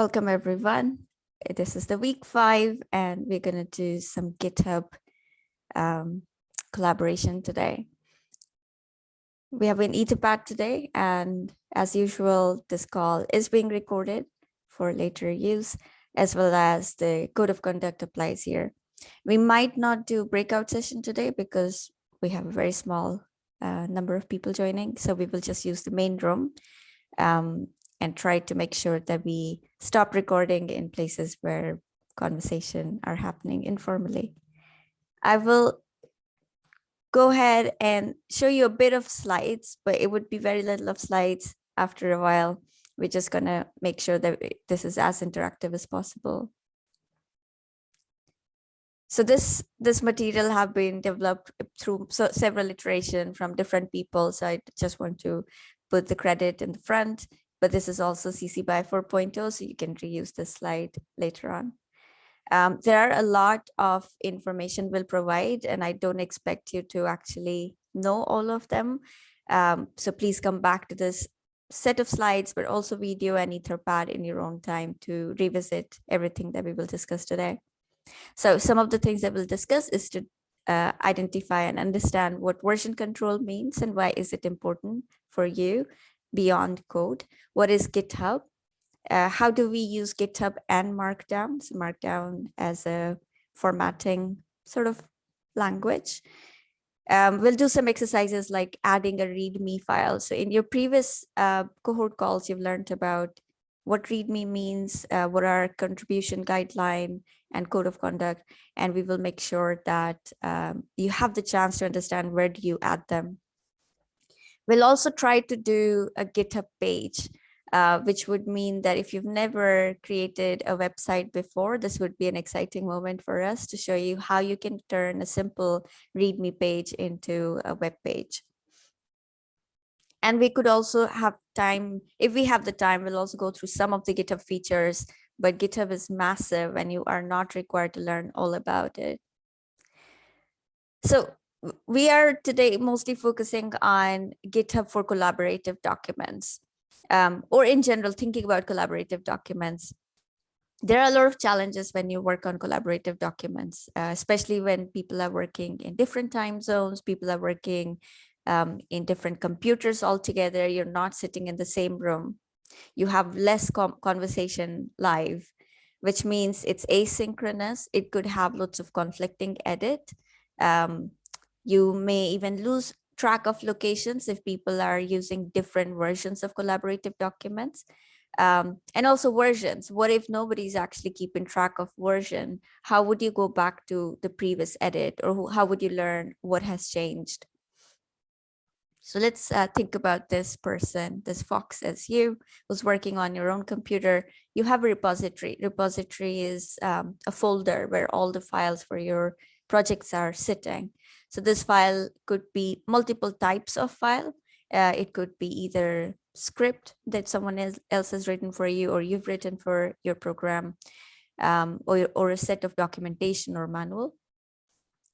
Welcome everyone. This is the week five and we're going to do some GitHub um, collaboration today. We have an Etherpad today and as usual, this call is being recorded for later use as well as the code of conduct applies here. We might not do breakout session today because we have a very small uh, number of people joining. So we will just use the main room. Um, and try to make sure that we stop recording in places where conversation are happening informally. I will go ahead and show you a bit of slides, but it would be very little of slides after a while. We're just gonna make sure that this is as interactive as possible. So this this material have been developed through so several iteration from different people. So I just want to put the credit in the front but this is also CC by 4.0, so you can reuse this slide later on. Um, there are a lot of information we'll provide, and I don't expect you to actually know all of them. Um, so please come back to this set of slides, but also video and Etherpad in your own time to revisit everything that we will discuss today. So some of the things that we'll discuss is to uh, identify and understand what version control means and why is it important for you beyond code. What is GitHub? Uh, how do we use GitHub and Markdown? So Markdown as a formatting sort of language. Um, we'll do some exercises like adding a README file. So in your previous uh, cohort calls, you've learned about what README means, uh, what are contribution guideline and code of conduct, and we will make sure that um, you have the chance to understand where do you add them We'll also try to do a GitHub page, uh, which would mean that if you've never created a website before, this would be an exciting moment for us to show you how you can turn a simple README page into a web page. And we could also have time, if we have the time, we'll also go through some of the GitHub features, but GitHub is massive and you are not required to learn all about it. So we are today mostly focusing on GitHub for collaborative documents um, or in general thinking about collaborative documents. There are a lot of challenges when you work on collaborative documents, uh, especially when people are working in different time zones, people are working um, in different computers altogether. You're not sitting in the same room. You have less conversation live, which means it's asynchronous. It could have lots of conflicting edit. Um, you may even lose track of locations if people are using different versions of collaborative documents. Um, and also versions. What if nobody's actually keeping track of version? How would you go back to the previous edit or how would you learn what has changed? So let's uh, think about this person, this Fox as you was working on your own computer. You have a repository. Repository is um, a folder where all the files for your projects are sitting. So this file could be multiple types of file. Uh, it could be either script that someone else has written for you or you've written for your program um, or, or a set of documentation or manual.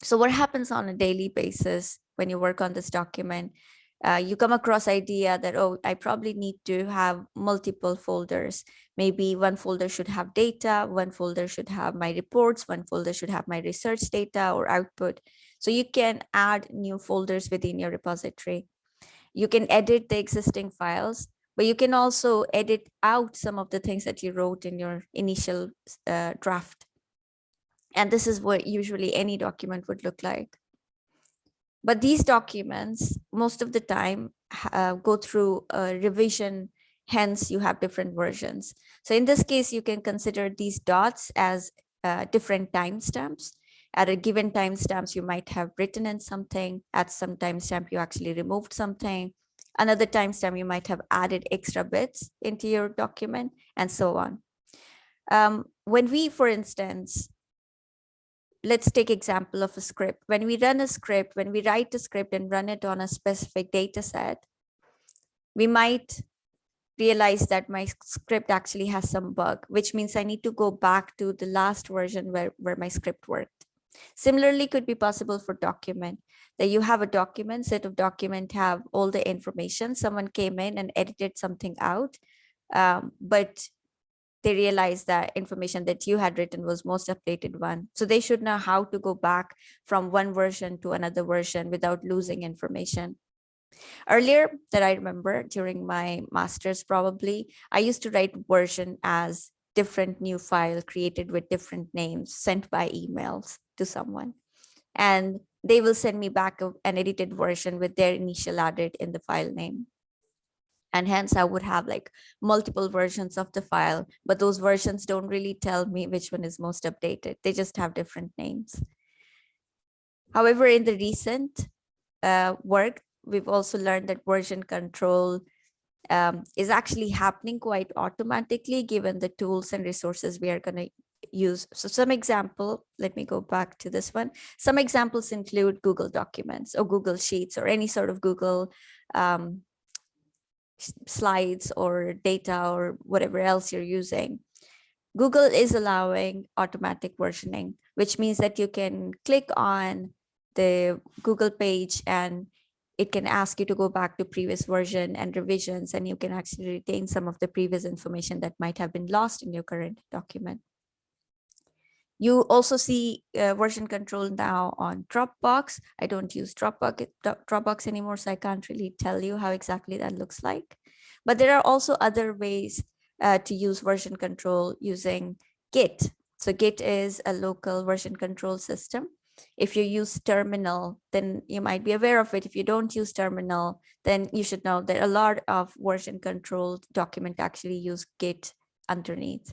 So what happens on a daily basis when you work on this document, uh, you come across idea that, oh, I probably need to have multiple folders. Maybe one folder should have data, one folder should have my reports, one folder should have my research data or output. So you can add new folders within your repository. You can edit the existing files, but you can also edit out some of the things that you wrote in your initial uh, draft. And this is what usually any document would look like. But these documents, most of the time, uh, go through a revision, hence you have different versions. So in this case, you can consider these dots as uh, different timestamps at a given timestamps, you might have written in something. At some timestamp, you actually removed something. Another timestamp, you might have added extra bits into your document and so on. Um, when we, for instance, let's take example of a script. When we run a script, when we write a script and run it on a specific data set, we might realize that my script actually has some bug, which means I need to go back to the last version where, where my script worked. Similarly, could be possible for document that you have a document set of document have all the information. Someone came in and edited something out, um, but they realized that information that you had written was most updated one. So they should know how to go back from one version to another version without losing information. Earlier that I remember during my master's probably, I used to write version as different new file created with different names sent by emails to someone. And they will send me back an edited version with their initial added in the file name. And hence I would have like multiple versions of the file, but those versions don't really tell me which one is most updated. They just have different names. However, in the recent uh, work, we've also learned that version control um, is actually happening quite automatically given the tools and resources we are going to use. So some example, let me go back to this one. Some examples include Google Documents or Google Sheets or any sort of Google um, slides or data or whatever else you're using. Google is allowing automatic versioning, which means that you can click on the Google page and it can ask you to go back to previous version and revisions, and you can actually retain some of the previous information that might have been lost in your current document. You also see uh, version control now on Dropbox. I don't use Dropbox, Dropbox anymore, so I can't really tell you how exactly that looks like. But there are also other ways uh, to use version control using Git. So Git is a local version control system. If you use terminal, then you might be aware of it. If you don't use terminal, then you should know that a lot of version control document actually use Git underneath.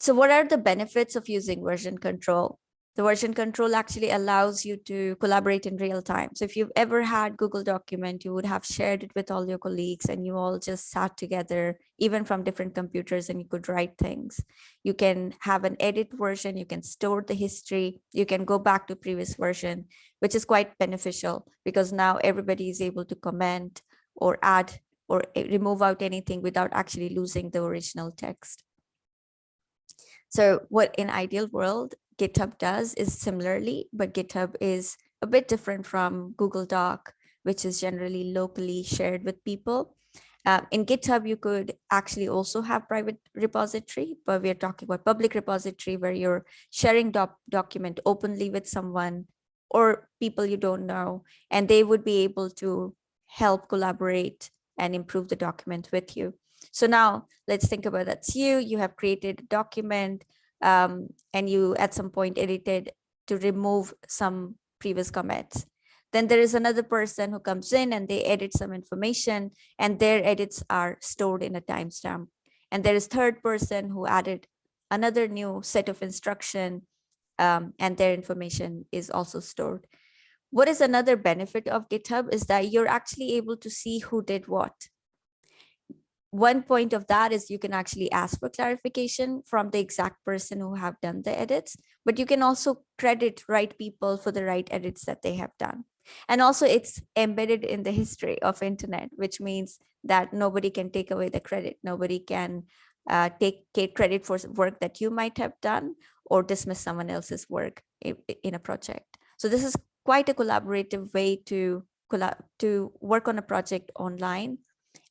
So what are the benefits of using version control? The version control actually allows you to collaborate in real time. So if you've ever had Google document, you would have shared it with all your colleagues and you all just sat together, even from different computers and you could write things. You can have an edit version, you can store the history, you can go back to previous version, which is quite beneficial because now everybody is able to comment or add or remove out anything without actually losing the original text. So what in ideal world, GitHub does is similarly, but GitHub is a bit different from Google Doc, which is generally locally shared with people. Uh, in GitHub, you could actually also have private repository, but we're talking about public repository where you're sharing doc document openly with someone or people you don't know, and they would be able to help collaborate and improve the document with you. So now let's think about that's you, you have created a document, um, and you at some point edited to remove some previous comments. Then there is another person who comes in and they edit some information and their edits are stored in a timestamp. And there is third person who added another new set of instruction um, and their information is also stored. What is another benefit of GitHub is that you're actually able to see who did what one point of that is you can actually ask for clarification from the exact person who have done the edits, but you can also credit right people for the right edits that they have done. And also it's embedded in the history of internet, which means that nobody can take away the credit. Nobody can uh, take, take credit for work that you might have done or dismiss someone else's work in, a project. So this is quite a collaborative way to, to work on a project online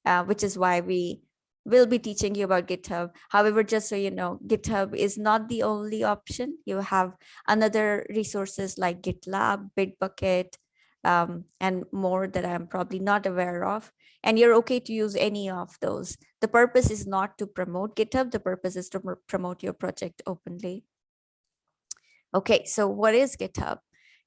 uh, which is why we will be teaching you about GitHub. However, just so you know, GitHub is not the only option. You have another resources like GitLab, Bitbucket, um, and more that I'm probably not aware of. And you're okay to use any of those. The purpose is not to promote GitHub. The purpose is to promote your project openly. Okay, so what is GitHub?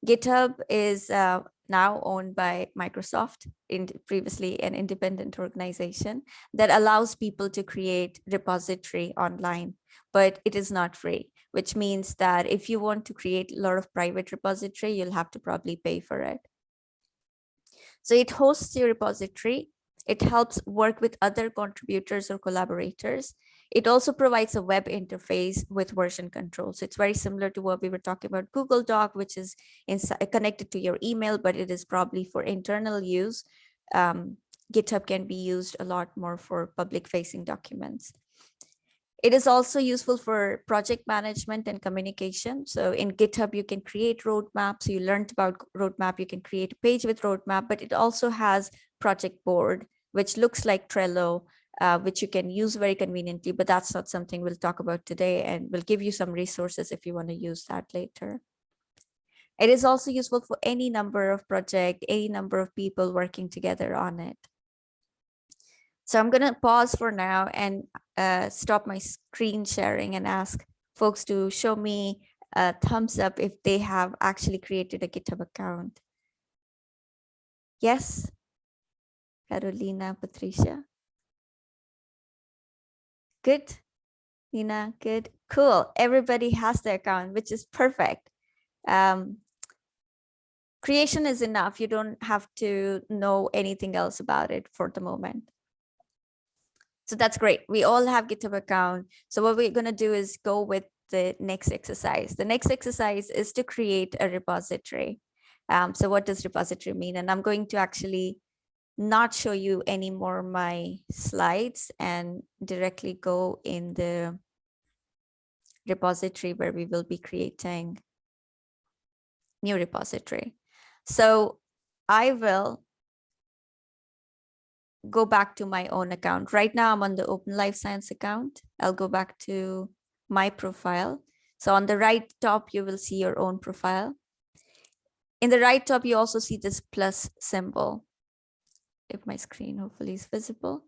GitHub is uh, now owned by Microsoft, in previously an independent organization that allows people to create repository online, but it is not free, which means that if you want to create a lot of private repository, you'll have to probably pay for it. So it hosts your repository. It helps work with other contributors or collaborators. It also provides a web interface with version control. So it's very similar to what we were talking about Google Doc, which is connected to your email, but it is probably for internal use. Um, GitHub can be used a lot more for public facing documents. It is also useful for project management and communication. So in GitHub, you can create roadmaps. You learned about roadmap, you can create a page with roadmap, but it also has project board, which looks like Trello, uh, which you can use very conveniently, but that's not something we'll talk about today. And we'll give you some resources if you want to use that later. It is also useful for any number of project, any number of people working together on it. So I'm going to pause for now and uh, stop my screen sharing and ask folks to show me a thumbs up if they have actually created a GitHub account. Yes, Carolina, Patricia. Good, Nina, good, cool. Everybody has their account, which is perfect. Um, creation is enough. You don't have to know anything else about it for the moment. So that's great. We all have GitHub account. So what we're going to do is go with the next exercise. The next exercise is to create a repository. Um, so what does repository mean? And I'm going to actually not show you any more my slides and directly go in the repository where we will be creating new repository. So I will go back to my own account. Right now I'm on the Open Life Science account. I'll go back to my profile. So on the right top, you will see your own profile. In the right top, you also see this plus symbol. If my screen hopefully is visible.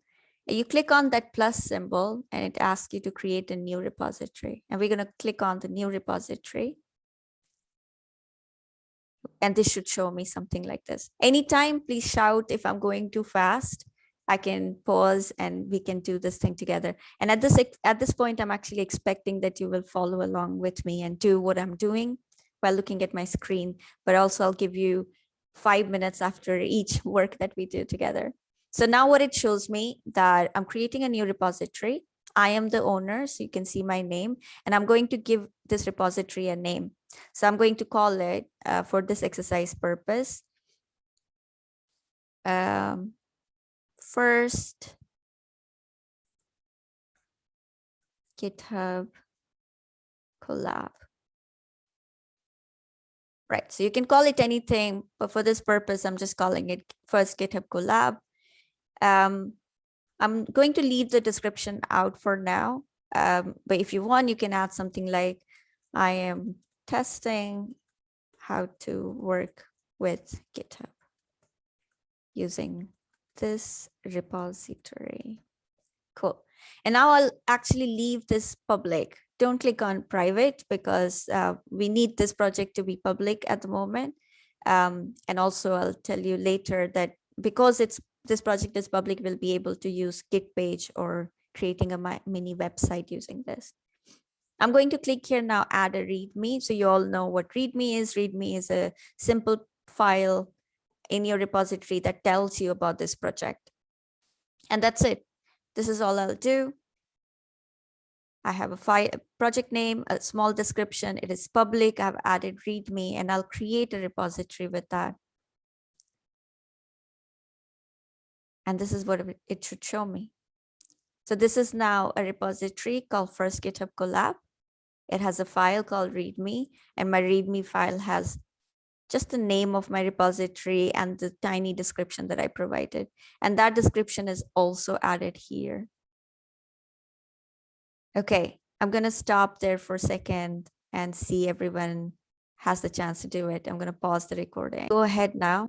You click on that plus symbol and it asks you to create a new repository. And we're going to click on the new repository and this should show me something like this. Anytime, please shout if I'm going too fast. I can pause and we can do this thing together. And at this at this point, I'm actually expecting that you will follow along with me and do what I'm doing while looking at my screen, but also I'll give you five minutes after each work that we do together. So now what it shows me that I'm creating a new repository. I am the owner, so you can see my name, and I'm going to give this repository a name. So I'm going to call it uh, for this exercise purpose. Um, first GitHub collab. Right, so you can call it anything, but for this purpose, I'm just calling it first GitHub collab. Um, I'm going to leave the description out for now, um, but if you want, you can add something like, I am testing how to work with GitHub using this repository. Cool. And now I'll actually leave this public. Don't click on private because uh, we need this project to be public at the moment. Um, and also I'll tell you later that because it's this project is public, we'll be able to use Git page or creating a mini website using this. I'm going to click here now, add a README. So you all know what README is. README is a simple file in your repository that tells you about this project. And that's it. This is all I'll do. I have a file, project name, a small description. It is public. I've added README and I'll create a repository with that. And this is what it should show me. So this is now a repository called First GitHub Collab. It has a file called README and my README file has just the name of my repository and the tiny description that I provided. And that description is also added here. Okay, I'm going to stop there for a second and see everyone has the chance to do it. I'm going to pause the recording. Go ahead now.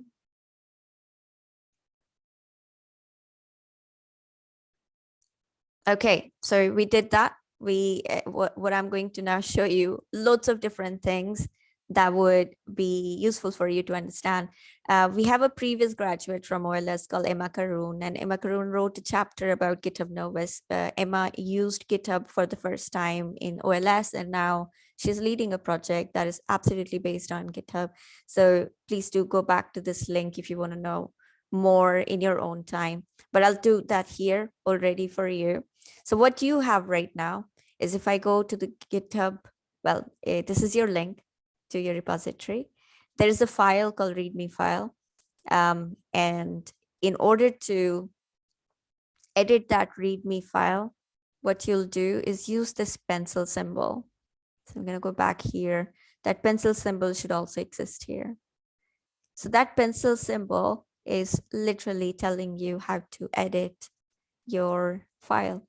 Okay, so we did that. We eh, what, what I'm going to now show you lots of different things that would be useful for you to understand. Uh, we have a previous graduate from OLS called Emma Karoune, and Emma Karoune wrote a chapter about GitHub Novus. Uh, Emma used GitHub for the first time in OLS, and now she's leading a project that is absolutely based on GitHub. So please do go back to this link if you want to know more in your own time, but I'll do that here already for you. So what you have right now is if I go to the GitHub, well, uh, this is your link to your repository. There is a file called README file. Um, and in order to edit that README file, what you'll do is use this pencil symbol. So I'm going to go back here. That pencil symbol should also exist here. So that pencil symbol is literally telling you how to edit your file.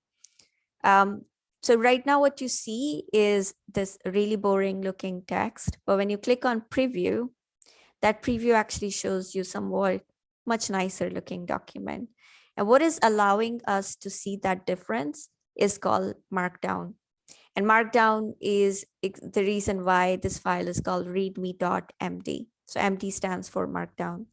Um, so right now what you see is this really boring looking text, but when you click on preview, that preview actually shows you somewhat much nicer looking document. And what is allowing us to see that difference is called Markdown. And Markdown is the reason why this file is called readme.md. So MD stands for Markdown.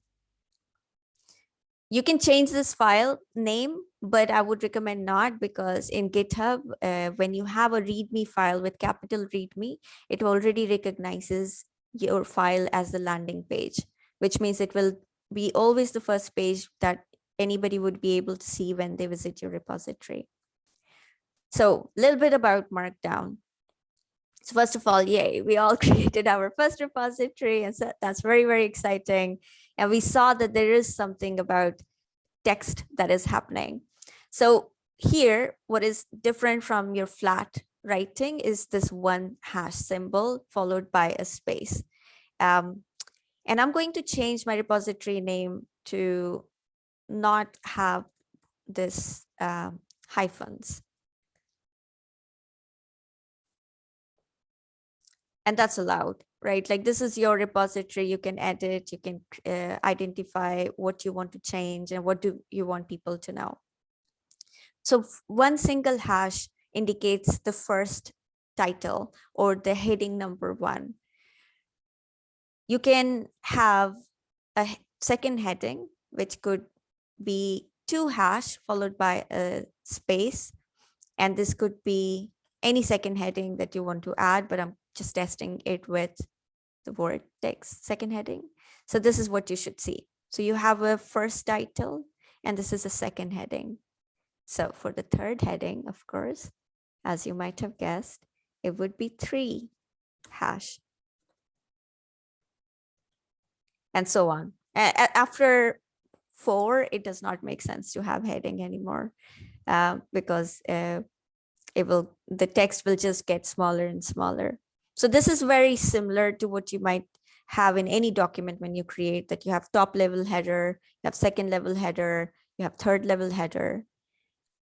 You can change this file name, but I would recommend not because in GitHub, uh, when you have a README file with capital README, it already recognizes your file as the landing page, which means it will be always the first page that anybody would be able to see when they visit your repository. So a little bit about Markdown. So first of all, yay, we all created our first repository and so that's very, very exciting. And we saw that there is something about text that is happening. So here, what is different from your flat writing is this one hash symbol followed by a space. Um, and I'm going to change my repository name to not have this um, hyphens. And that's allowed, right? Like this is your repository, you can edit, you can uh, identify what you want to change and what do you want people to know. So one single hash indicates the first title or the heading number one. You can have a second heading, which could be two hash followed by a space. And this could be any second heading that you want to add, but I'm just testing it with the word text second heading. So this is what you should see. So you have a first title and this is a second heading. So for the third heading, of course, as you might have guessed, it would be three hash. And so on. after four, it does not make sense to have heading anymore uh, because uh, it will the text will just get smaller and smaller. So this is very similar to what you might have in any document when you create that you have top level header, you have second level header, you have third level header,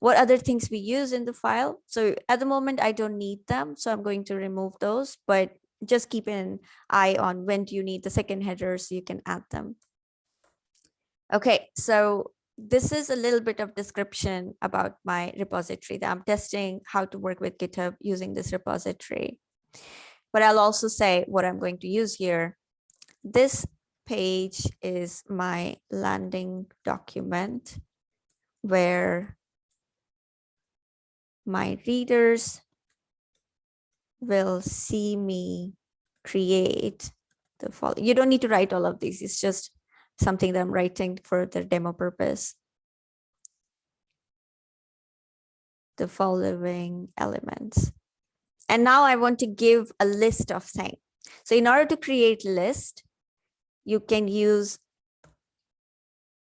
what other things we use in the file. So at the moment, I don't need them. So I'm going to remove those, but just keep an eye on when do you need the second header so you can add them. Okay, so this is a little bit of description about my repository that I'm testing how to work with GitHub using this repository. But I'll also say what I'm going to use here. This page is my landing document where my readers will see me create the following. You don't need to write all of these. It's just something that I'm writing for the demo purpose. The following elements. And now I want to give a list of things. So in order to create a list, you can use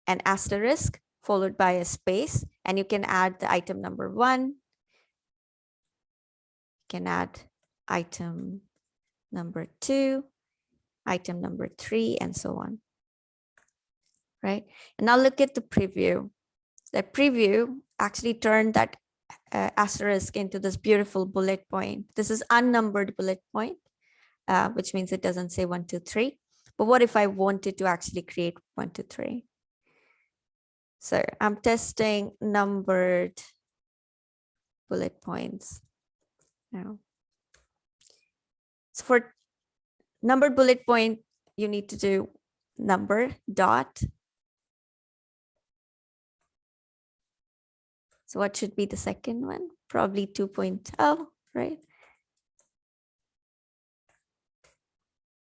an asterisk followed by a space, and you can add the item number one, You can add item number two, item number three, and so on. Right. And now look at the preview. The preview actually turned that uh, asterisk into this beautiful bullet point. This is unnumbered bullet point, uh, which means it doesn't say one, two, three. But what if I wanted to actually create one, two, three? So I'm testing numbered bullet points now. So for numbered bullet point, you need to do number dot. So what should be the second one? Probably 2.0, right?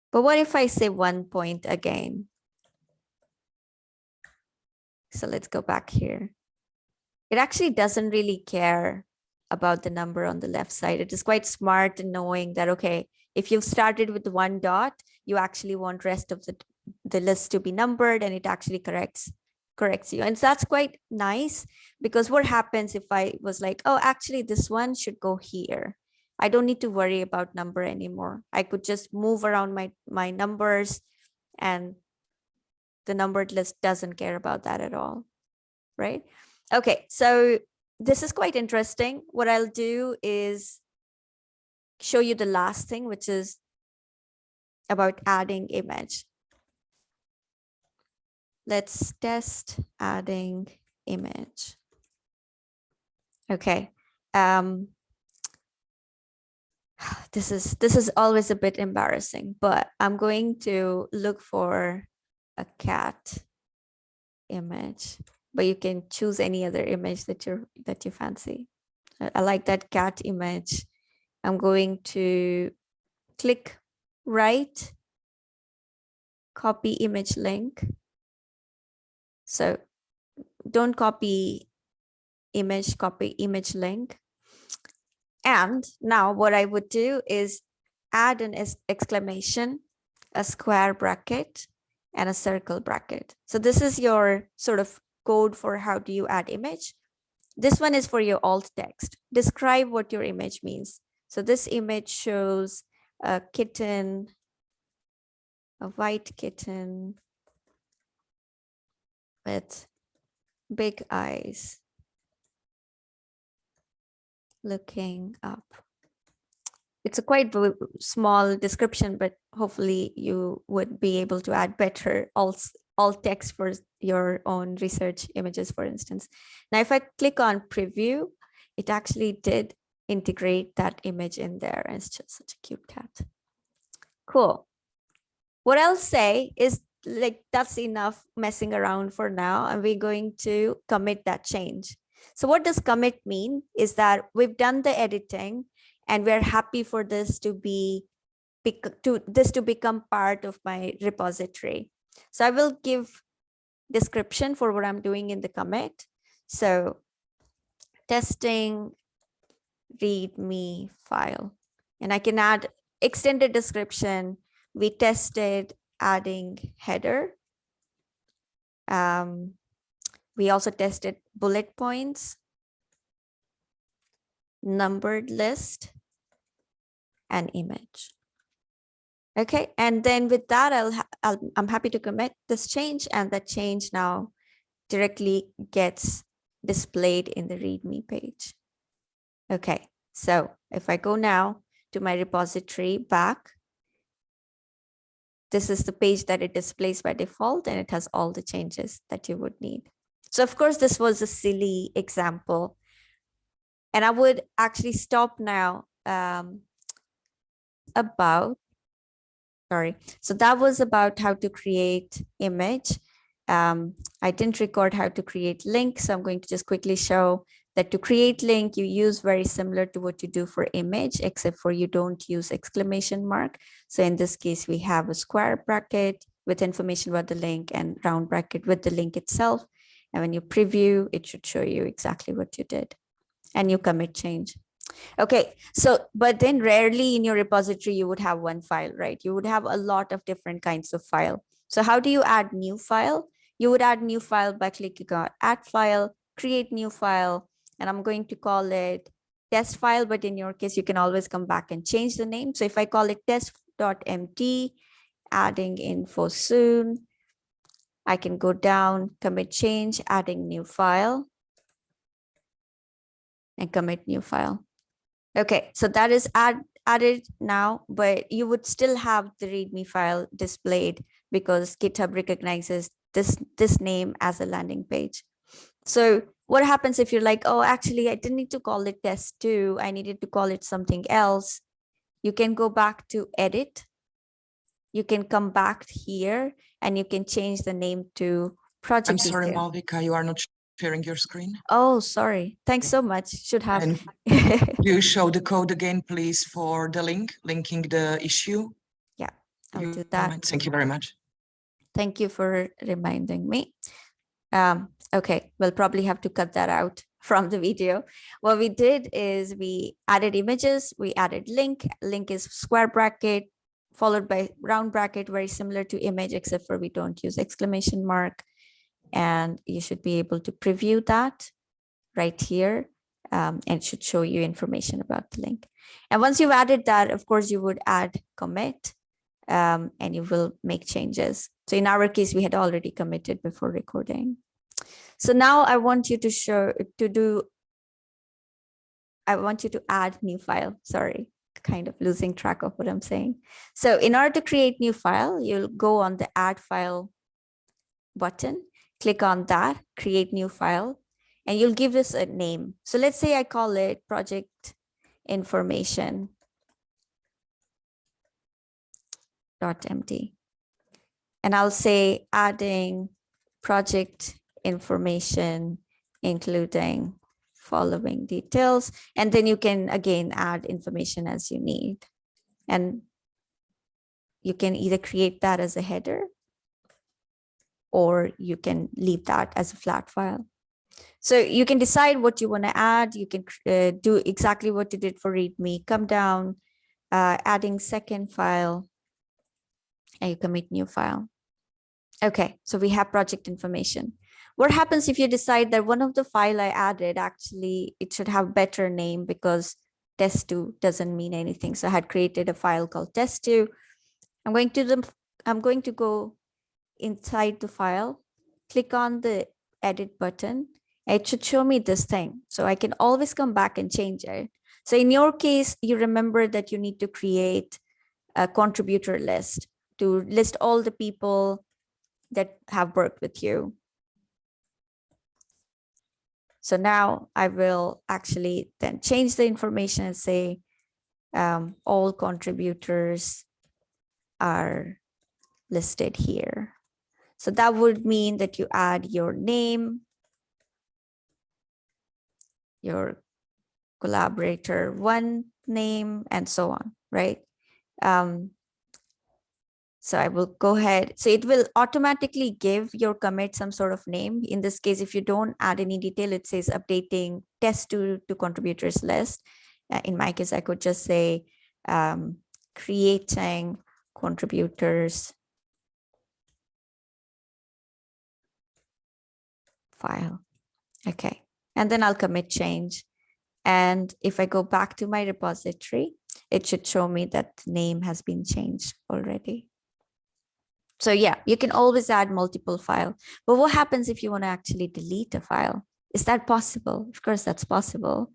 But what if I say one point again? So let's go back here. It actually doesn't really care about the number on the left side. It is quite smart in knowing that, okay, if you've started with one dot, you actually want rest of the, the list to be numbered and it actually corrects corrects you. And that's quite nice because what happens if I was like, oh, actually this one should go here. I don't need to worry about number anymore. I could just move around my, my numbers and the numbered list doesn't care about that at all, right? Okay, so this is quite interesting. What I'll do is show you the last thing, which is about adding image. Let's test adding image. Okay. Um, this is this is always a bit embarrassing, but I'm going to look for a cat image, but you can choose any other image that you that you fancy. I, I like that cat image. I'm going to click right, copy image link. So don't copy image, copy image link. And now what I would do is add an exclamation, a square bracket, and a circle bracket. So this is your sort of code for how do you add image. This one is for your alt text. Describe what your image means. So this image shows a kitten, a white kitten with big eyes looking up. It's a quite small description, but hopefully you would be able to add better alt, alt text for your own research images, for instance. Now, if I click on preview, it actually did integrate that image in there. And it's just such a cute cat. Cool. What I'll say is like, that's enough messing around for now. And we're going to commit that change. So what does commit mean is that we've done the editing and we're happy for this to be to this to become part of my repository. So I will give description for what I'm doing in the commit. So testing readme file and I can add extended description. We tested adding header. Um, we also tested bullet points, numbered list, and image. Okay, and then with that, I'll, I'll I'm happy to commit this change, and that change now directly gets displayed in the README page. Okay, so if I go now to my repository back, this is the page that it displays by default, and it has all the changes that you would need. So of course, this was a silly example. And I would actually stop now um, about, sorry. So that was about how to create image. Um, I didn't record how to create link. So I'm going to just quickly show that to create link, you use very similar to what you do for image, except for you don't use exclamation mark. So in this case, we have a square bracket with information about the link and round bracket with the link itself. And when you preview, it should show you exactly what you did and you commit change. Okay, so but then rarely in your repository, you would have one file, right? You would have a lot of different kinds of file. So how do you add new file? You would add new file by clicking on add file, create new file, and I'm going to call it test file, but in your case, you can always come back and change the name. So if I call it test.md, adding info soon, I can go down, commit change, adding new file, and commit new file. Okay, so that is add, added now, but you would still have the README file displayed because GitHub recognizes this, this name as a landing page. So what happens if you're like, oh, actually, I didn't need to call it test two. I needed to call it something else. You can go back to edit you can come back here and you can change the name to project. I'm sorry, detail. Malvika, you are not sharing your screen. Oh, sorry. Thanks so much. Should have. You show the code again, please, for the link, linking the issue. Yeah, I'll You do that. Thank you very much. Thank you for reminding me. Um, okay, we'll probably have to cut that out from the video. What we did is we added images, we added link, link is square bracket, followed by round bracket, very similar to image, except for we don't use exclamation mark. And you should be able to preview that right here. Um, and should show you information about the link. And once you've added that, of course, you would add commit. um, and you will make changes. So in our case, we had already committed before recording. So now I want you to show to do. I want you to add new file. Sorry, kind of losing track of what I'm saying. So in order to create new file, you'll go on the add file button, click on that, create new file, and you'll give this a name. So let's say I call it project information dot md. And I'll say adding project information, including following details. And then you can again add information as you need. And you can either create that as a header or you can leave that as a flat file. So you can decide what you want to add. You can uh, do exactly what you did for README. Come down, uh, adding second file, and you commit new file. Okay, so we have project information. What happens if you decide that one of the file I added, actually, it should have better name because test2 doesn't mean anything. So I had created a file called test2. I'm going to the, I'm going to go inside the file, click on the edit button. It should show me this thing. So I can always come back and change it. So in your case, you remember that you need to create a contributor list to list all the people that have worked with you. So now I will actually then change the information and say um, all contributors are listed here. So that would mean that you add your name, your collaborator one name, and so on, right? Um, so I will go ahead. So it will automatically give your commit some sort of name. In this case, if you don't add any detail, it says updating test2 to contributors list. Uh, in my case, I could just say um, creating contributors file. Okay, and then I'll commit change. And if I go back to my repository, it should show me that the name has been changed already. So yeah, you can always add multiple file. But what happens if you want to actually delete a file? Is that possible? Of course, that's possible.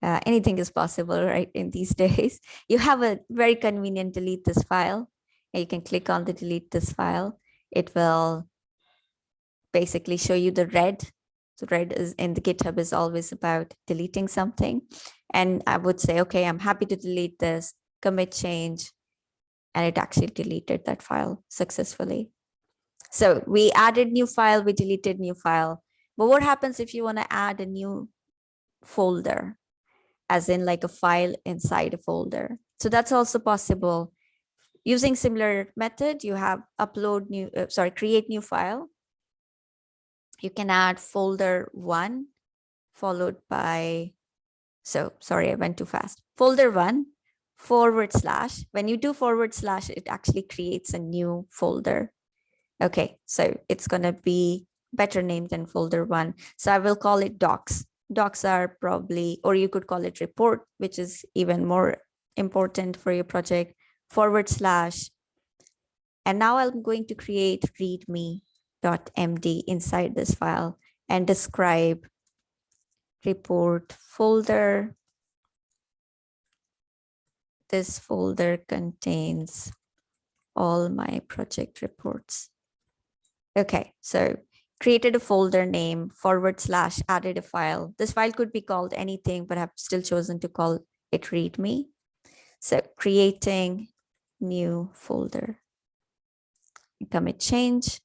Uh, anything is possible, right? In these days, you have a very convenient delete this file. And you can click on the delete this file. It will basically show you the red. So red is in the GitHub is always about deleting something. And I would say, okay, I'm happy to delete this, commit change, and it actually deleted that file successfully. So we added new file, we deleted new file. But what happens if you want to add a new folder, as in like a file inside a folder? So that's also possible. Using similar method, you have upload new, uh, sorry, create new file. You can add folder one followed by, so sorry, I went too fast. Folder one forward slash. When you do forward slash, it actually creates a new folder. Okay, so it's going to be better named than folder one. So I will call it docs. Docs are probably, or you could call it report, which is even more important for your project, forward slash. And now I'm going to create readme.md inside this file and describe report folder this folder contains all my project reports. Okay, so created a folder name forward slash added a file. This file could be called anything, but I've still chosen to call it readme. So creating new folder. Commit change.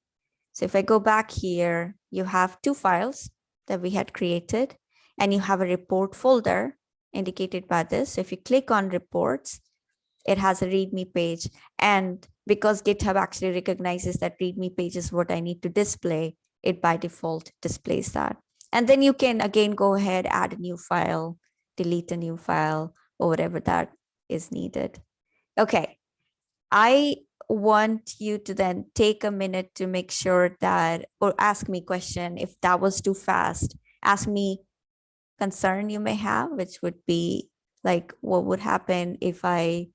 So if I go back here, you have two files that we had created and you have a report folder indicated by this. So if you click on reports, it has a README page. And because GitHub actually recognizes that README page is what I need to display, it by default displays that. And then you can again go ahead, add a new file, delete a new file, or whatever that is needed. Okay, I want you to then take a minute to make sure that, or ask me question, if that was too fast, ask me concern you may have, which would be like, what would happen if I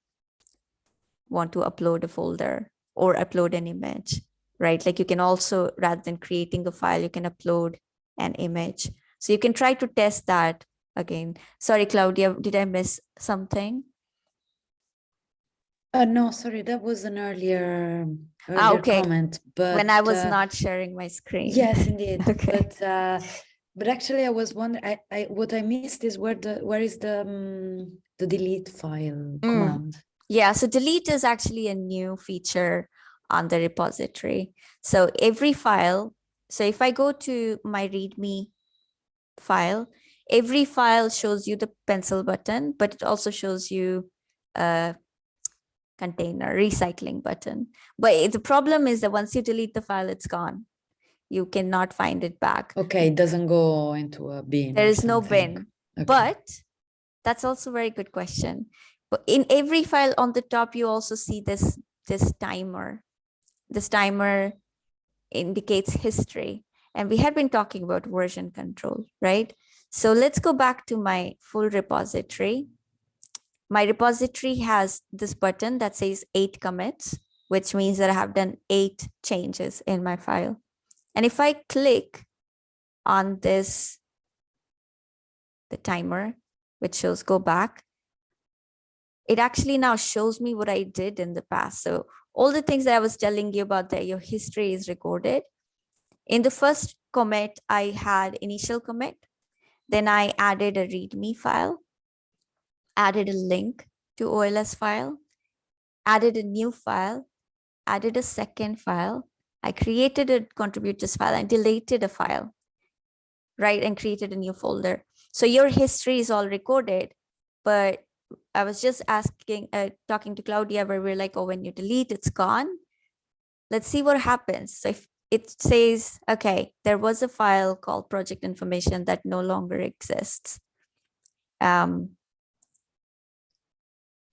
want to upload a folder or upload an image, right? Like you can also, rather than creating a file, you can upload an image. So you can try to test that again. Sorry, Claudia, did I miss something? Uh, no, sorry, that was an earlier, Ah, okay. comment, but When I was uh, not sharing my screen. Yes, indeed. Okay. But uh, but actually, I was wondering. I, I what I missed is where the where is the um, the delete file Mm. command? Yeah, so delete is actually a new feature on the repository. So every file, so if I go to my README file, every file shows you the pencil button, but it also shows you a container recycling button. But the problem is that once you delete the file, it's gone. You cannot find it back. Okay, it doesn't go into a bin. there is no bin. Okay. But that's also a very good question. But in every file on the top, you also see this this timer. This timer indicates history. And we had been talking about version control, right? So let's go back to my full repository. My repository has this button that says eight commits, which means that I have done eight changes in my file. And if I click on this the timer, which shows go back, it actually now shows me what I did in the past. So all the things that I was telling you about that your history is recorded. In the first commit, I had initial commit. Then I added a README file, added a link to OLS file, added a new file, added a second file. I created a contributors file and deleted a file, right? And created a new folder. So your history is all recorded, but I was just asking, uh, talking to Claudia where we're like, oh, when you delete, it's gone. Let's see what happens. So if it says, okay, there was a file called project information that no longer exists. Um,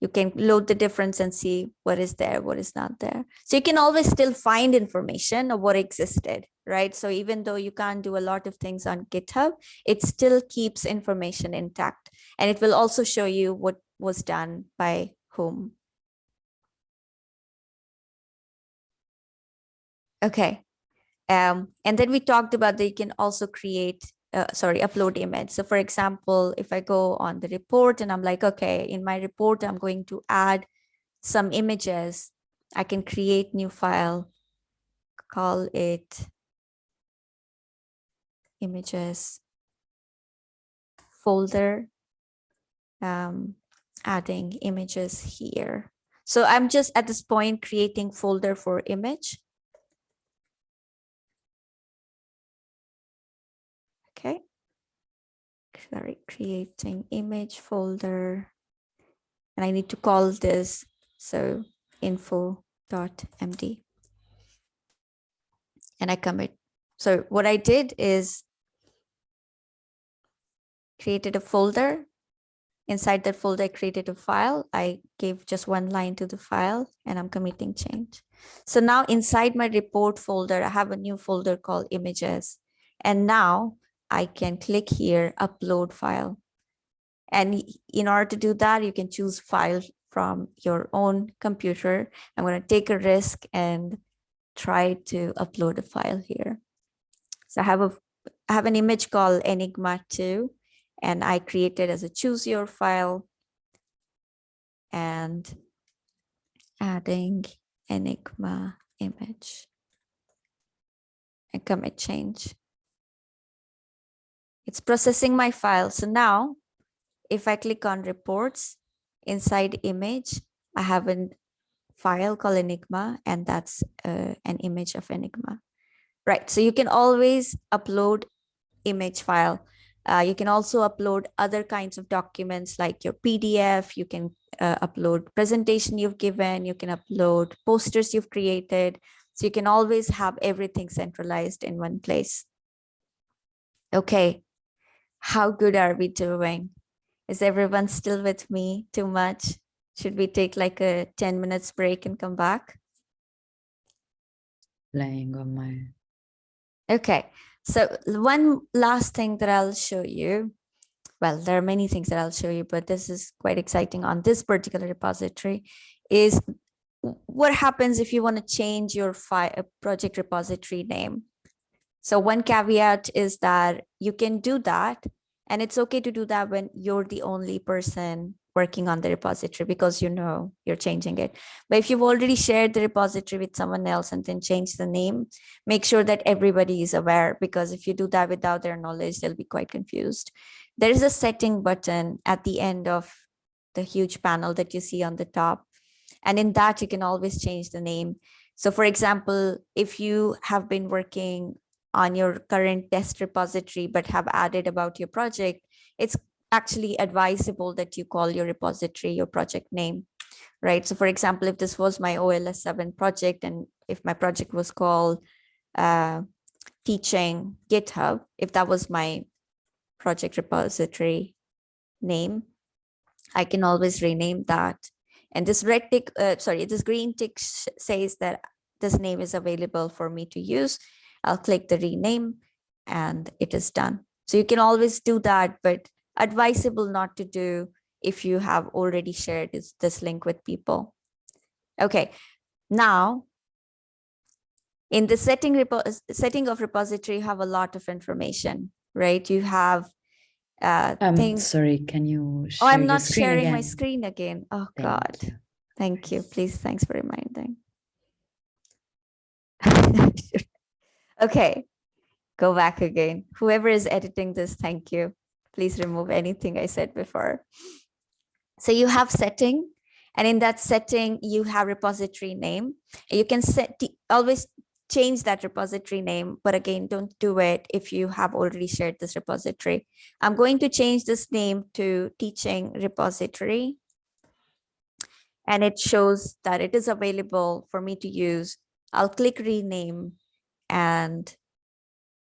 you can load the difference and see what is there, what is not there. So you can always still find information of what existed, right? So even though you can't do a lot of things on GitHub, it still keeps information intact. And it will also show you what was done by whom. Okay. Um, and then we talked about that you can also create, uh, sorry, upload image. So for example, if I go on the report and I'm like, okay, in my report, I'm going to add some images, I can create new file, call it images folder, um, adding images here. So I'm just at this point creating folder for image. Okay. Sorry, creating image folder. And I need to call this so info.md. And I commit. So what I did is created a folder. Inside that folder, I created a file. I gave just one line to the file and I'm committing change. So now inside my report folder, I have a new folder called images. And now I can click here, upload file. And in order to do that, you can choose file from your own computer. I'm going to take a risk and try to upload a file here. So I have a I have an image called Enigma 2 and I created as a choose your file and adding Enigma image and commit change. It's processing my file. So now if I click on reports inside image, I have a file called Enigma and that's uh, an image of Enigma. Right, so you can always upload image file. Uh, you can also upload other kinds of documents like your PDF. You can uh, upload presentation you've given. You can upload posters you've created. So you can always have everything centralized in one place. Okay, how good are we doing? Is everyone still with me too much? Should we take like a 10 minutes break and come back? Playing on my. Okay, so one last thing that I'll show you. Well, there are many things that I'll show you, but this is quite exciting on this particular repository is what happens if you want to change your file uh, project repository name? So one caveat is that you can do that and it's okay to do that when you're the only person working on the repository because you know you're changing it. But if you've already shared the repository with someone else and then change the name, make sure that everybody is aware because if you do that without their knowledge, they'll be quite confused. There is a setting button at the end of the huge panel that you see on the top. And in that, you can always change the name. So for example, if you have been working on your current test repository, but have added about your project, it's actually advisable that you call your repository your project name, right? So for example, if this was my OLS 7 project and if my project was called uh, teaching GitHub, if that was my project repository name, I can always rename that. And this red tick, uh, sorry, this green tick says that this name is available for me to use. I'll click the rename and it is done. So you can always do that, but advisable not to do if you have already shared this, this link with people. Okay, now in the setting setting of repository, you have a lot of information, right? You have uh, Um, things. sorry, can you Oh, I'm not sharing my screen again. Oh Thank God, you. thank you. Please, thanks for reminding. Okay, go back again. Whoever is editing this, thank you. Please remove anything I said before. So you have setting, and in that setting, you have repository name. You can set always change that repository name, but again, don't do it if you have already shared this repository. I'm going to change this name to teaching repository. And it shows that it is available for me to use. I'll click rename and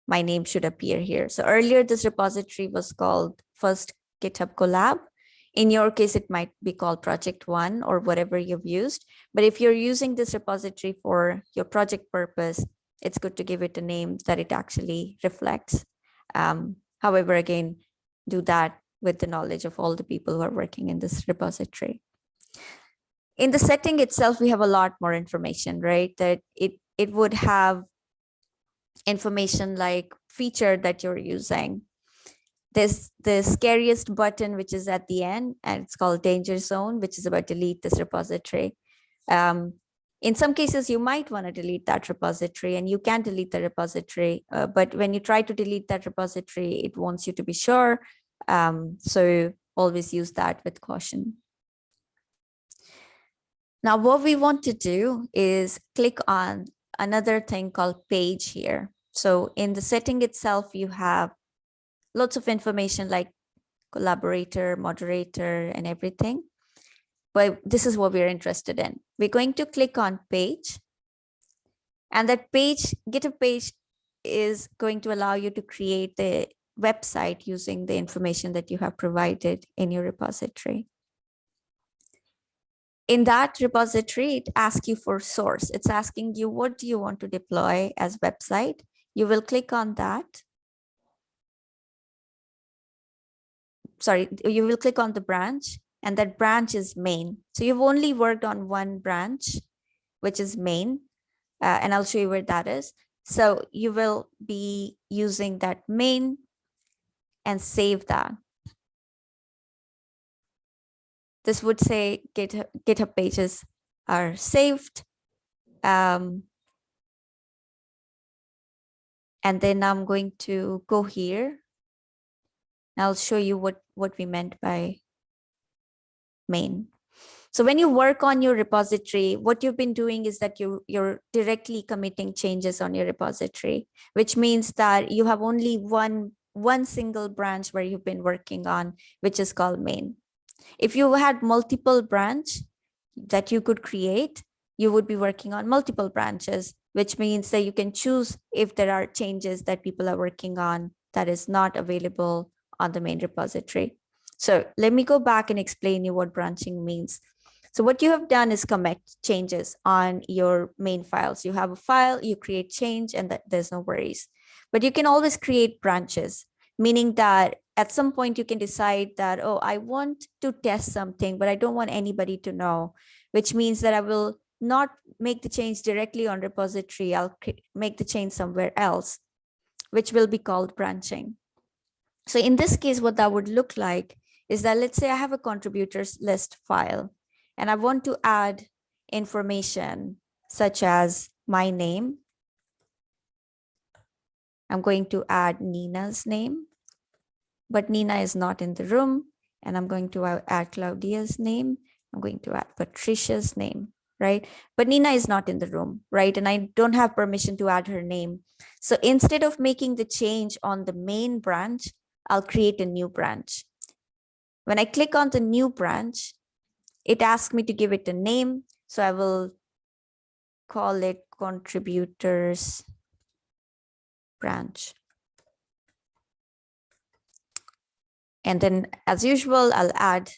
my name should appear here. So earlier this repository was called first GitHub collab. In your case, it might be called project one or whatever you've used. But if you're using this repository for your project purpose, it's good to give it a name that it actually reflects. Um, however, again, do that with the knowledge of all the people who are working in this repository. In the setting itself, we have a lot more information, right? That it it would have information like feature that you're using. This the scariest button, which is at the end, and it's called danger zone, which is about delete this repository. Um, in some cases, you might want to delete that repository and you can delete the repository. uh, but when you try to delete that repository, it wants you to be sure. Um, so always use that with caution. Now, what we want to do is click on another thing called page here. So in the setting itself, you have lots of information like collaborator, moderator, and everything. But this is what we're interested in. We're going to click on page. And that page, GitHub page is going to allow you to create the website using the information that you have provided in your repository. In that repository, it asks you for source. It's asking you, what do you want to deploy as website? You will click on that. Sorry, you will click on the branch and that branch is main. So you've only worked on one branch, which is main, uh, and I'll show you where that is. So you will be using that main and save that. This would say GitHub, GitHub pages are saved. Um, and then I'm going to go here. and I'll show you what, what we meant by main. So when you work on your repository, what you've been doing is that you, you're directly committing changes on your repository, which means that you have only one, one single branch where you've been working on, which is called main. If you had multiple branch that you could create, you would be working on multiple branches, which means that you can choose if there are changes that people are working on that is not available on the main repository. So let me go back and explain you what branching means. So what you have done is commit changes on your main files. You have a file, you create change and that there's no worries. But you can always create branches, meaning that at some point you can decide that, oh, I want to test something, but I don't want anybody to know, which means that I will not make the change directly on repository. I'll make the change somewhere else, which will be called branching. So in this case, what that would look like is that let's say I have a contributors list file and I want to add information such as my name. I'm going to add Nina's name, but Nina is not in the room. And I'm going to add Claudia's name. I'm going to add Patricia's name, right? But Nina is not in the room, right? And I don't have permission to add her name. So instead of making the change on the main branch, I'll create a new branch. When I click on the new branch, it asks me to give it a name. So I will call it contributors branch. And then as usual, I'll add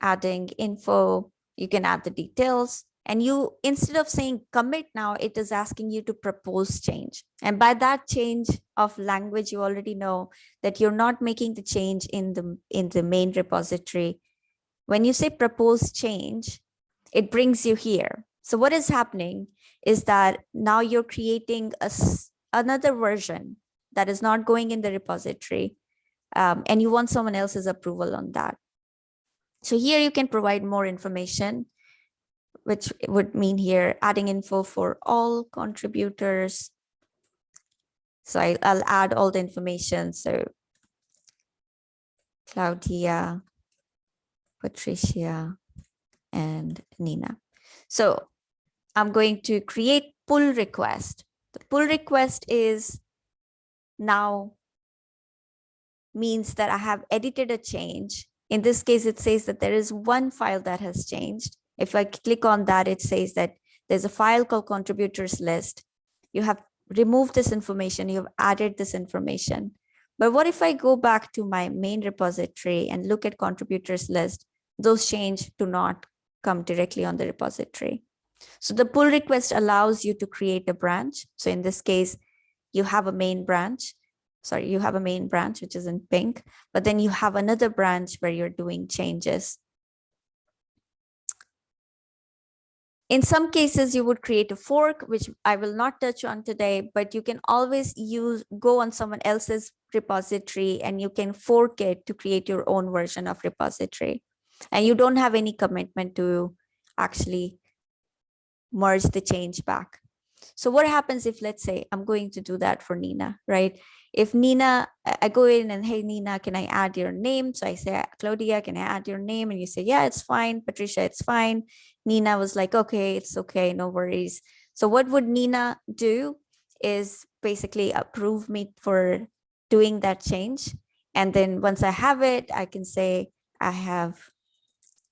adding info. You can add the details and you instead of saying commit now, it is asking you to propose change. And by that change of language, you already know that you're not making the change in the in the main repository. When you say propose change, it brings you here. So what is happening is that now you're creating a another version that is not going in the repository um, and you want someone else's approval on that. So here you can provide more information, which would mean here adding info for all contributors. So I, I'll add all the information. So Claudia, Patricia, and Nina. So I'm going to create pull request. The pull request is now means that I have edited a change. In this case, it says that there is one file that has changed. If I click on that, it says that there's a file called contributors list. You have removed this information, you have added this information. But what if I go back to my main repository and look at contributors list? Those change do not come directly on the repository. So the pull request allows you to create a branch. So in this case, you have a main branch sorry, you have a main branch, which is in pink, but then you have another branch where you're doing changes. In some cases, you would create a fork, which I will not touch on today, but you can always use go on someone else's repository and you can fork it to create your own version of repository. And you don't have any commitment to actually merge the change back. So what happens if, let's say, I'm going to do that for Nina, right? If Nina, I go in and, hey, Nina, can I add your name? So I say, Claudia, can I add your name? And you say, yeah, it's fine. Patricia, it's fine. Nina was like, okay, it's okay, no worries. So what would Nina do is basically approve me for doing that change. And then once I have it, I can say I have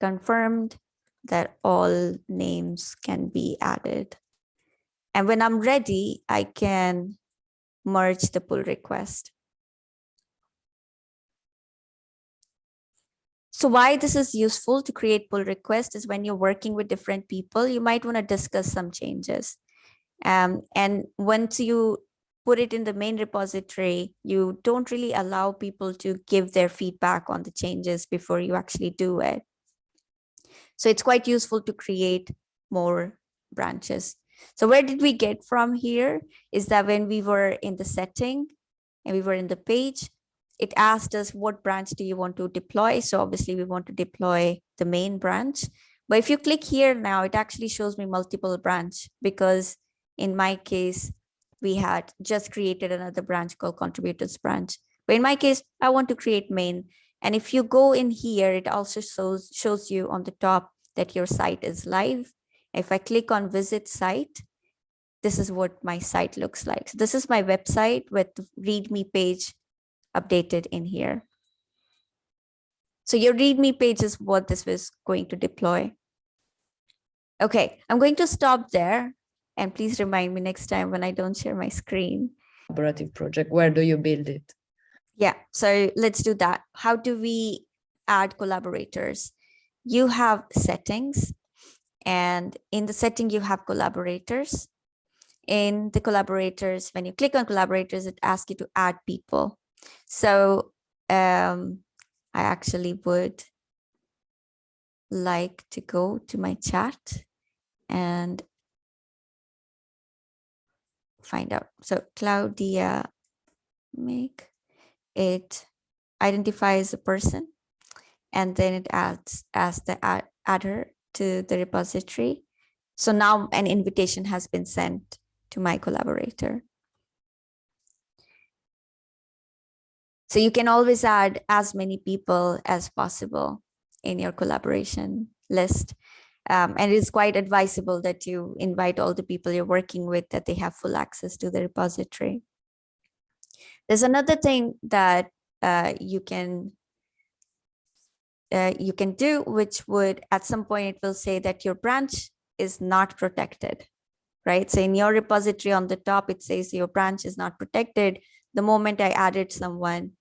confirmed that all names can be added. And when I'm ready, I can merge the pull request. So why this is useful to create pull request is when you're working with different people, you might want to discuss some changes. Um, and once you put it in the main repository, you don't really allow people to give their feedback on the changes before you actually do it. So it's quite useful to create more branches. So where did we get from here is that when we were in the setting and we were in the page, it asked us what branch do you want to deploy? So obviously we want to deploy the main branch. But if you click here now, it actually shows me multiple branch because in my case, we had just created another branch called contributors branch. But in my case, I want to create main. And if you go in here, it also shows, shows you on the top that your site is live. If I click on visit site, this is what my site looks like. So this is my website with README page updated in here. So your README page is what this was going to deploy. Okay, I'm going to stop there. And please remind me next time when I don't share my screen. Collaborative project, where do you build it? Yeah, so let's do that. How do we add collaborators? You have settings, and in the setting, you have collaborators. In the collaborators, when you click on collaborators, it asks you to add people. So um, I actually would like to go to my chat and find out. So Claudia, make it identifies a person and then it adds as the add, adder to the repository. So now an invitation has been sent to my collaborator. So you can always add as many people as possible in your collaboration list. Um, and it is quite advisable that you invite all the people you're working with that they have full access to the repository. There's another thing that uh, you can uh, you can do, which would at some point it will say that your branch is not protected, right? So in your repository on the top, it says your branch is not protected. The moment I added someone,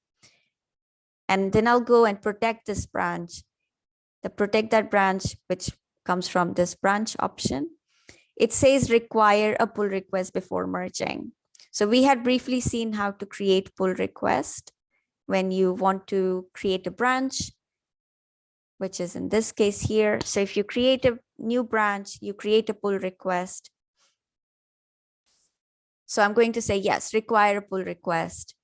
and then I'll go and protect this branch, the protect that branch, which comes from this branch option. It says require a pull request before merging. So we had briefly seen how to create pull request when you want to create a branch, which is in this case here. So if you create a new branch, you create a pull request. So I'm going to say, yes, require a pull request.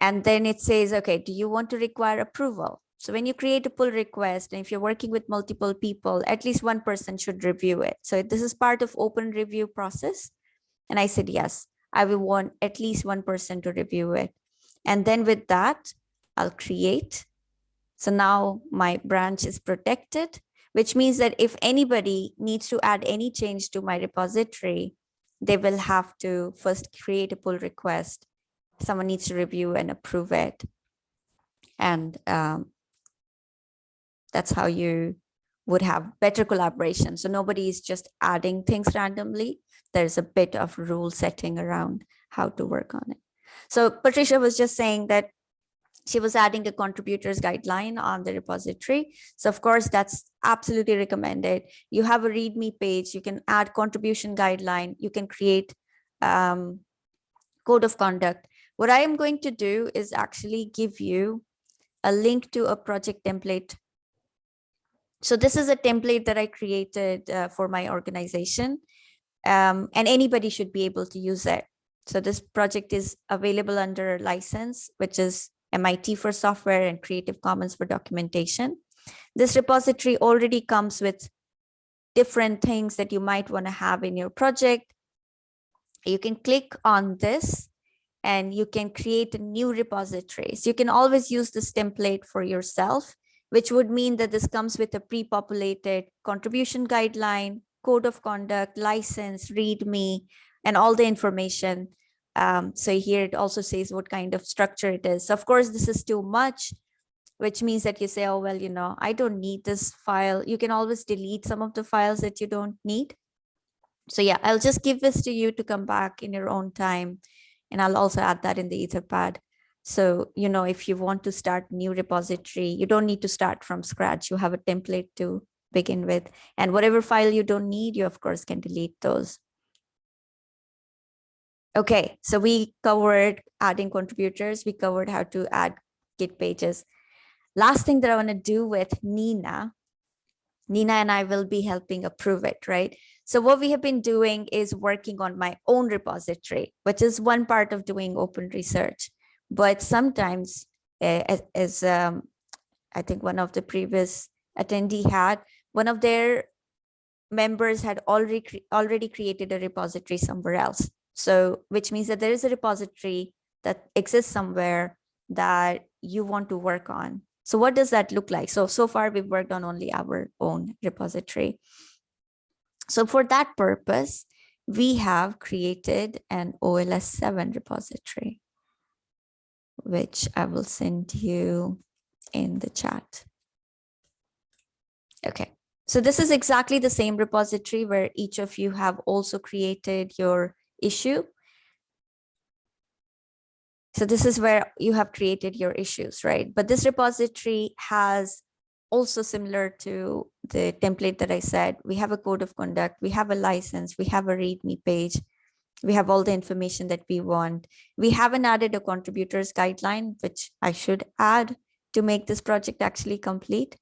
And then it says, okay, do you want to require approval? So when you create a pull request, and if you're working with multiple people, at least one person should review it. So this is part of open review process. And I said, yes, I will want at least one person to review it. And then with that, I'll create. So now my branch is protected, which means that if anybody needs to add any change to my repository, they will have to first create a pull request someone needs to review and approve it. And um, that's how you would have better collaboration. So nobody is just adding things randomly. There's a bit of rule setting around how to work on it. So Patricia was just saying that she was adding a contributors guideline on the repository. So of course, that's absolutely recommended. You have a README page, you can add contribution guideline, you can create um, code of conduct. What I am going to do is actually give you a link to a project template. So this is a template that I created uh, for my organization um, and anybody should be able to use it. So this project is available under license, which is MIT for software and Creative Commons for documentation. This repository already comes with different things that you might want to have in your project. You can click on this and you can create a new repository. So you can always use this template for yourself, which would mean that this comes with a pre-populated contribution guideline, code of conduct, license, README, and all the information. Um, so here it also says what kind of structure it is. Of course, this is too much, which means that you say, oh, well, you know, I don't need this file. You can always delete some of the files that you don't need. So yeah, I'll just give this to you to come back in your own time and I'll also add that in the Etherpad. So, you know, if you want to start new repository, you don't need to start from scratch. You have a template to begin with. And whatever file you don't need, you of course can delete those. Okay, so we covered adding contributors. We covered how to add Git pages. Last thing that I want to do with Nina, Nina and I will be helping approve it, right? So what we have been doing is working on my own repository, which is one part of doing open research. But sometimes, uh, as um, I think one of the previous attendee had, one of their members had already already created a repository somewhere else. So which means that there is a repository that exists somewhere that you want to work on. So what does that look like? So, so far we've worked on only our own repository. So for that purpose, we have created an OLS 7 repository, which I will send you in the chat. Okay, so this is exactly the same repository where each of you have also created your issue. So this is where you have created your issues, right? But this repository has also similar to the template that I said, we have a code of conduct, we have a license, we have a README page, we have all the information that we want. We haven't added a contributors guideline, which I should add to make this project actually complete.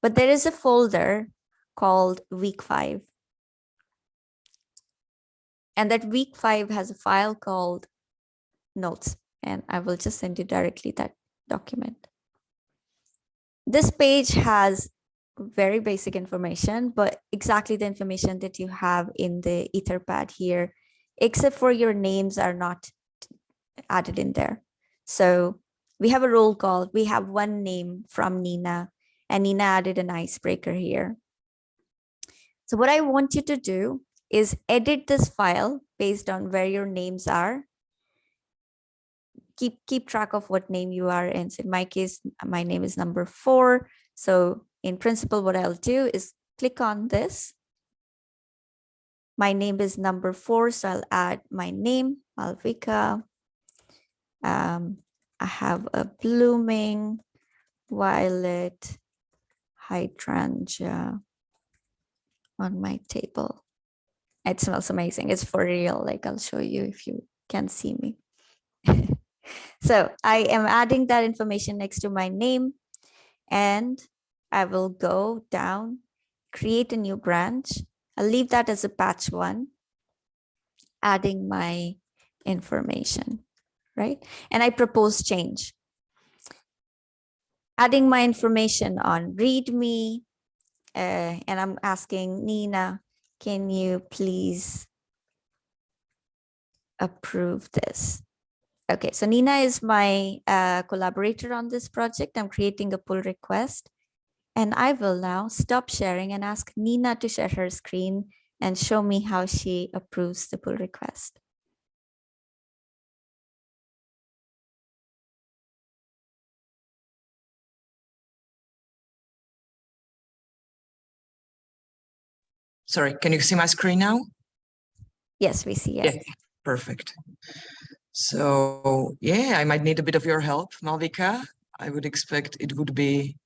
But there is a folder called week five. And that week five has a file called notes, and I will just send you directly that document. This page has very basic information, but exactly the information that you have in the Etherpad here, except for your names are not added in there. So we have a roll call. We have one name from Nina and Nina added an icebreaker here. So what I want you to do is edit this file based on where your names are. Keep, keep track of what name you are in. So in my case, my name is number four. So in principle, what I'll do is click on this. My name is number four, so I'll add my name, Malvika. Um, I have a blooming violet hydrangea on my table. It smells amazing. It's for real. Like I'll show you if you can see me. so I am adding that information next to my name and I will go down, create a new branch. I'll leave that as a patch one, adding my information, right? And I propose change. Adding my information on README, uh, and I'm asking Nina, can you please approve this? Okay, so Nina is my uh, collaborator on this project. I'm creating a pull request. And I will now stop sharing and ask Nina to share her screen and show me how she approves the pull request. Sorry, can you see my screen now? Yes, we see it. Yeah. Perfect. So yeah, I might need a bit of your help, Malvika. I would expect it would be,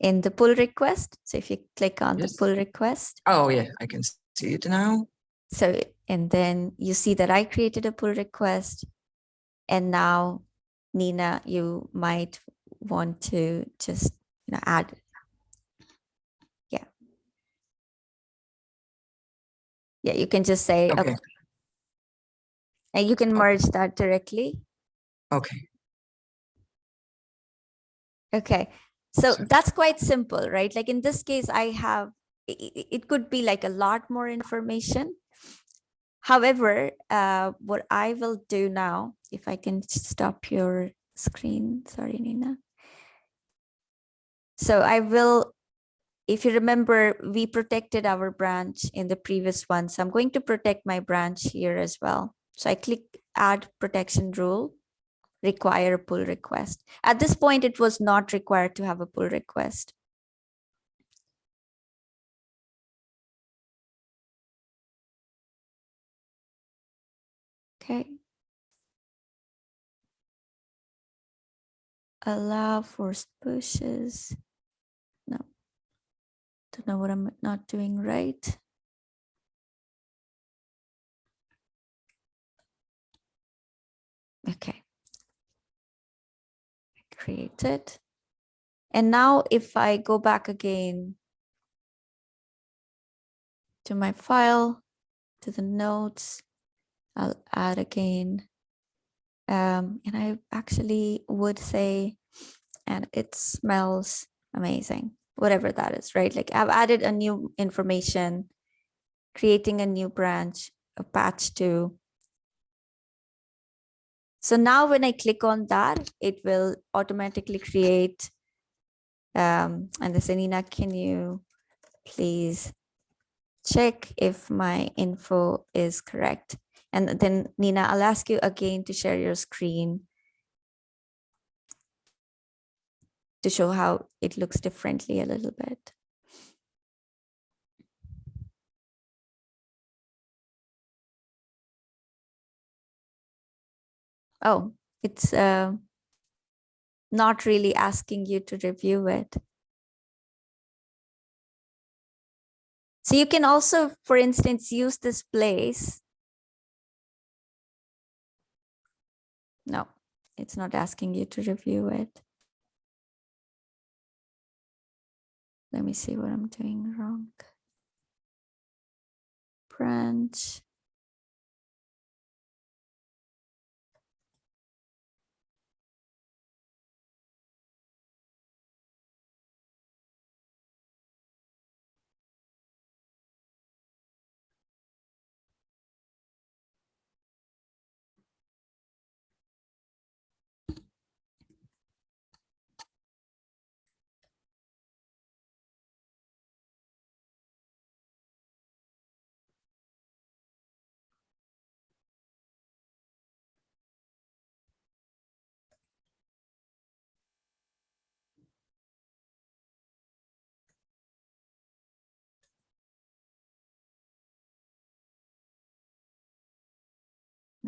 In the pull request. So if you click on Yes. the pull request, oh yeah, I can see it now. so and then you see that I created a pull request. And now, Nina, you might want to just you know, add. Yeah. Yeah, you can just say, Okay, okay, and you can merge that directly. okay. Okay, so that's quite simple, right? Like in this case, I have, it could be like a lot more information. However, uh, what I will do now, if I can stop your screen, sorry, Nina. So I will, if you remember, we protected our branch in the previous one. So I'm going to protect my branch here as well. So I click add protection rule require a pull request. At this point, it was not required to have a pull request. Okay. Allow forced pushes. Don't know what I'm not doing right. Okay. Create it. And now if I go back again to my file, to the notes, I'll add again. Um, and I actually would say, and it smells amazing, whatever that is, right? Like I've added a new information, creating a new branch, a patch to. So now when I click on that, it will automatically create. Um, and they say, Nina, can you please check if my info is correct? And then Nina, I'll ask you again to share your screen to show how it looks differently a little bit. Oh, it's uh, not really asking you to review it. So you can also, for instance, use this place. No, it's not asking you to review it. Let me see what I'm doing wrong. Branch.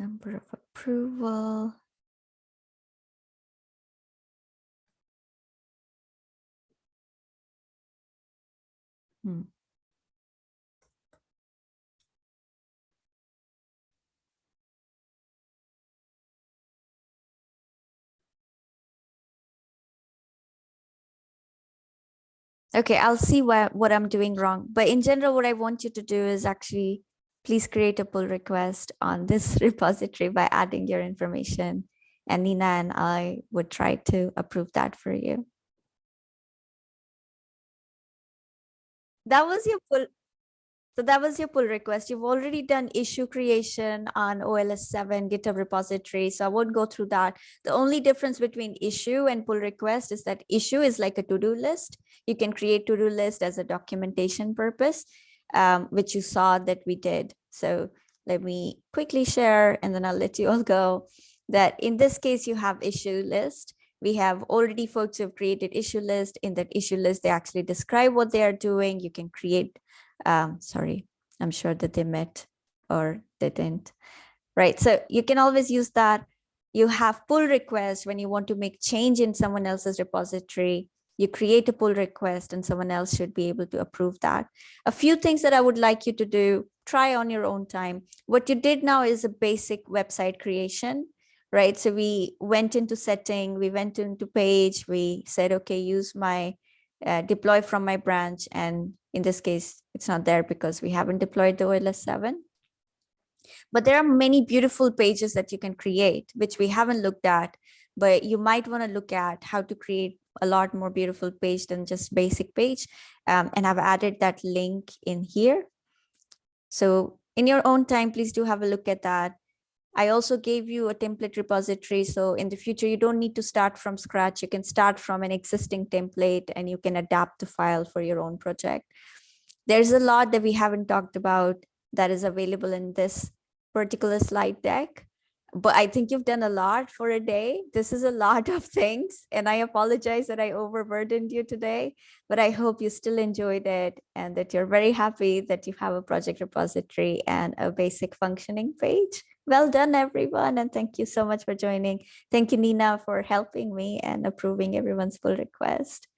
Number of approval. Hmm. Okay, I'll see what, what I'm doing wrong. But in general, what I want you to do is actually please create a pull request on this repository by adding your information. And Nina and I would try to approve that for you. That was your pull. So that was your pull request. You've already done issue creation on OLS 7 GitHub repository. So I won't go through that. The only difference between issue and pull request is that issue is like a to-do list. You can create to-do list as a documentation purpose, um, which you saw that we did. So let me quickly share and then I'll let you all go that in this case, you have issue list. We have already folks who have created issue list. In that issue list, they actually describe what they are doing. You can create um, sorry, I'm sure that they met or they didn't. Right, so you can always use that. You have pull requests when you want to make change in someone else's repository. You create a pull request and someone else should be able to approve that. A few things that I would like you to do, try on your own time. What you did now is a basic website creation, right? So we went into setting, we went into page, we said, okay, use my uh, deploy from my branch. And in this case, it's not there because we haven't deployed the OLS 7. But there are many beautiful pages that you can create, which we haven't looked at, but you might want to look at how to create a lot more beautiful page than just basic page. Um, and I've added that link in here. So in your own time, please do have a look at that. I also gave you a template repository. So in the future, you don't need to start from scratch. You can start from an existing template and you can adapt the file for your own project. There's a lot that we haven't talked about that is available in this particular slide deck. But I think you've done a lot for a day. This is a lot of things. And I apologize that I overburdened you today, but I hope you still enjoyed it and that you're very happy that you have a project repository and a basic functioning page. Well done, everyone. And thank you so much for joining. Thank you, Nina, for helping me and approving everyone's pull request.